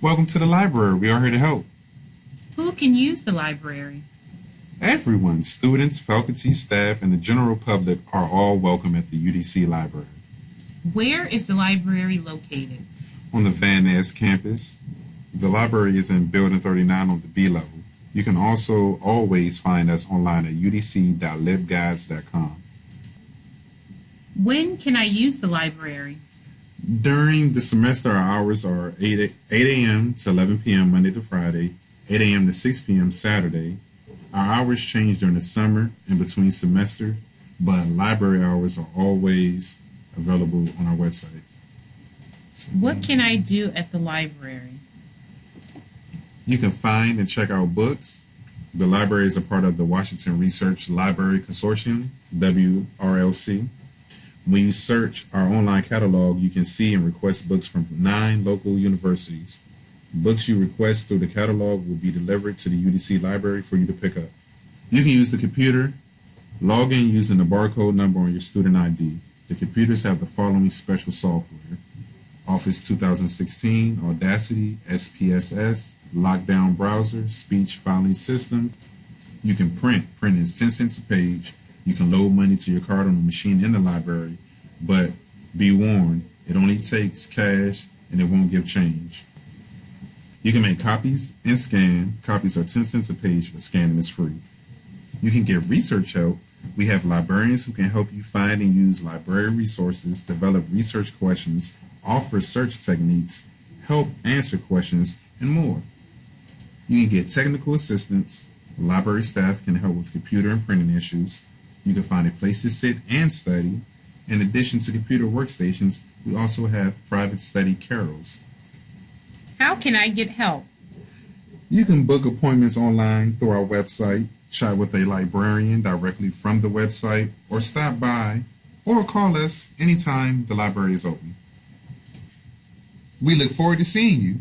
Welcome to the library. We are here to help. Who can use the library? Everyone, students, faculty, staff, and the general public are all welcome at the UDC library. Where is the library located? On the Van Ness campus, the library is in Building 39 on the B level. You can also always find us online at udc.libguides.com. When can I use the library? During the semester, our hours are 8, 8 a.m. to 11 p.m. Monday to Friday, 8 a.m. to 6 p.m. Saturday. Our hours change during the summer and between semester, but library hours are always available on our website. What can I do at the library? You can find and check out books. The library is a part of the Washington Research Library Consortium, WRLC. When you search our online catalog, you can see and request books from nine local universities. Books you request through the catalog will be delivered to the UDC library for you to pick up. You can use the computer, log in using the barcode number on your student ID. The computers have the following special software Office 2016, Audacity, SPSS, Lockdown Browser, Speech Filing System. You can print. Print is 10 cents a page. You can load money to your card on the machine in the library, but be warned, it only takes cash and it won't give change. You can make copies and scan. Copies are 10 cents a page, but scanning is free. You can get research help. We have librarians who can help you find and use library resources, develop research questions, offer search techniques, help answer questions, and more. You can get technical assistance. Library staff can help with computer and printing issues. You can find a place to sit and study. In addition to computer workstations, we also have private study carrels. How can I get help? You can book appointments online through our website, chat with a librarian directly from the website, or stop by or call us anytime the library is open. We look forward to seeing you